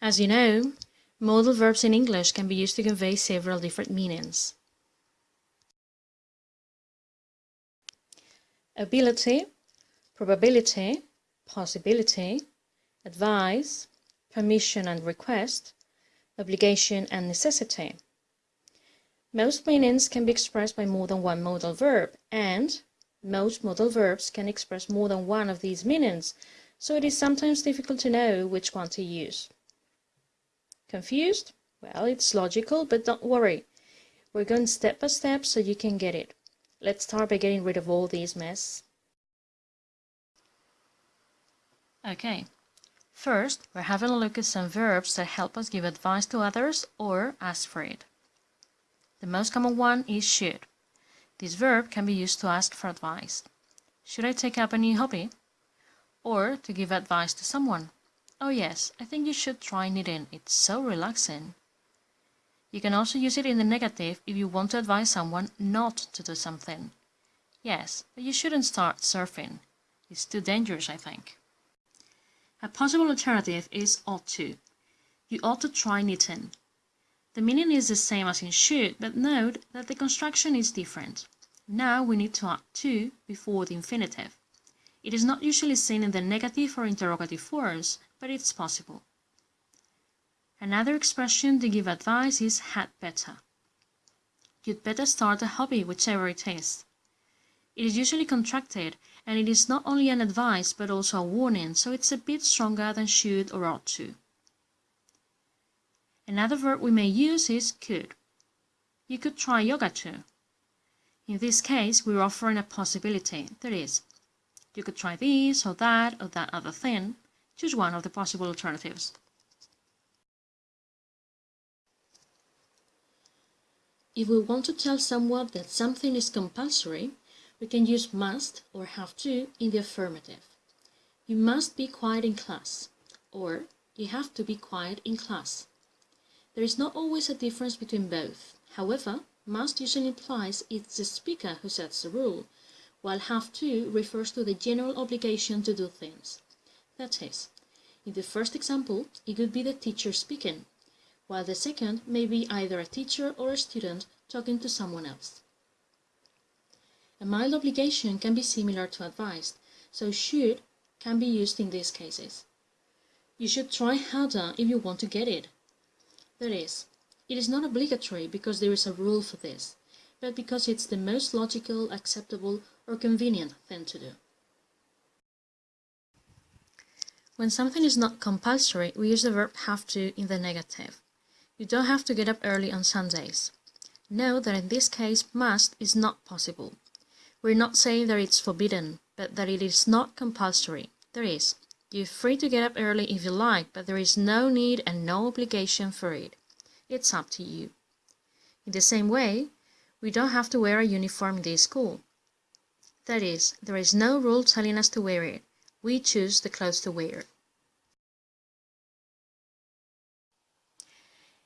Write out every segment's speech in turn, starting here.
As you know, modal verbs in English can be used to convey several different meanings. Ability, probability, possibility, advice, permission and request, obligation and necessity. Most meanings can be expressed by more than one modal verb, and most modal verbs can express more than one of these meanings, so it is sometimes difficult to know which one to use. Confused? Well, it's logical, but don't worry. We're going step by step so you can get it. Let's start by getting rid of all these mess. Okay, first we're having a look at some verbs that help us give advice to others or ask for it. The most common one is should. This verb can be used to ask for advice. Should I take up a new hobby? Or to give advice to someone. Oh yes, I think you should try knitting. It's so relaxing. You can also use it in the negative if you want to advise someone not to do something. Yes, but you shouldn't start surfing. It's too dangerous, I think. A possible alternative is ought to. You ought to try knitting. The meaning is the same as in should, but note that the construction is different. Now we need to add to before the infinitive. It is not usually seen in the negative or interrogative forms, but it's possible. Another expression to give advice is had better. You'd better start a hobby, whichever it is. It is usually contracted, and it is not only an advice but also a warning, so it's a bit stronger than should or ought to. Another verb we may use is could. You could try yoga too. In this case, we're offering a possibility, that is, you could try this or that or that other thing. Choose one of the possible alternatives. If we want to tell someone that something is compulsory, we can use must or have to in the affirmative. You must be quiet in class, or you have to be quiet in class. There is not always a difference between both. However, must usually implies it's the speaker who sets the rule, while have to refers to the general obligation to do things. That is, in the first example, it could be the teacher speaking, while the second may be either a teacher or a student talking to someone else. A mild obligation can be similar to advised, so should can be used in these cases. You should try harder if you want to get it. That is, it is not obligatory because there is a rule for this, but because it's the most logical, acceptable, or convenient thing to do. When something is not compulsory, we use the verb have to in the negative. You don't have to get up early on Sundays. Note that in this case, must is not possible. We're not saying that it's forbidden, but that it is not compulsory. There is. You're free to get up early if you like, but there is no need and no obligation for it. It's up to you. In the same way, we don't have to wear a uniform in this school. That is, there is no rule telling us to wear it. We choose the clothes to wear.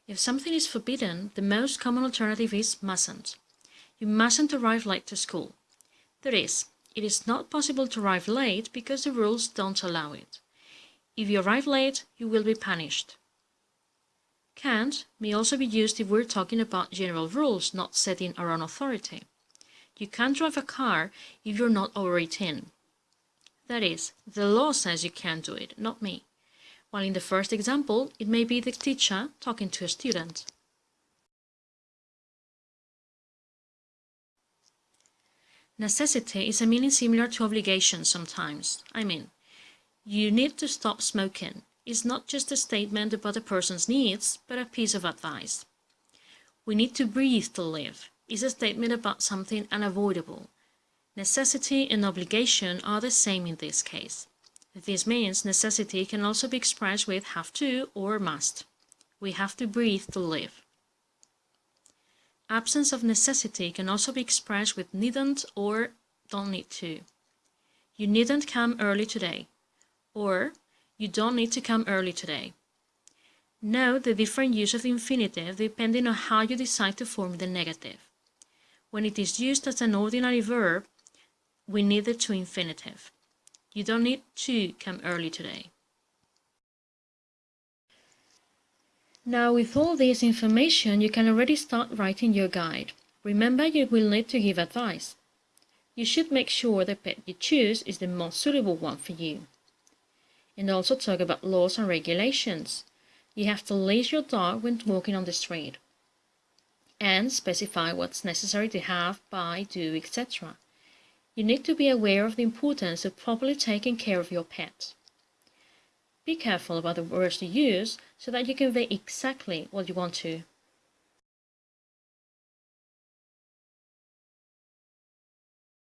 If something is forbidden, the most common alternative is mustn't. You mustn't arrive late to school. That is, it is not possible to arrive late because the rules don't allow it. If you arrive late, you will be punished. Can't may also be used if we're talking about general rules, not setting our own authority. You can't drive a car if you're not over 18. That is, the law says you can't do it, not me. While in the first example, it may be the teacher talking to a student. Necessity is a meaning similar to obligation sometimes. I mean, you need to stop smoking is not just a statement about a person's needs, but a piece of advice. We need to breathe to live is a statement about something unavoidable. Necessity and obligation are the same in this case. This means necessity can also be expressed with have to or must. We have to breathe to live. Absence of necessity can also be expressed with needn't or don't need to. You needn't come early today. Or you don't need to come early today. Note the different use of the infinitive depending on how you decide to form the negative. When it is used as an ordinary verb, we need the to infinitive. You don't need to come early today. Now with all this information you can already start writing your guide. Remember you will need to give advice. You should make sure the pet you choose is the most suitable one for you. And also talk about laws and regulations. You have to leash your dog when walking on the street. And specify what's necessary to have, buy, do, etc. You need to be aware of the importance of properly taking care of your pet. Be careful about the words you use so that you convey exactly what you want to.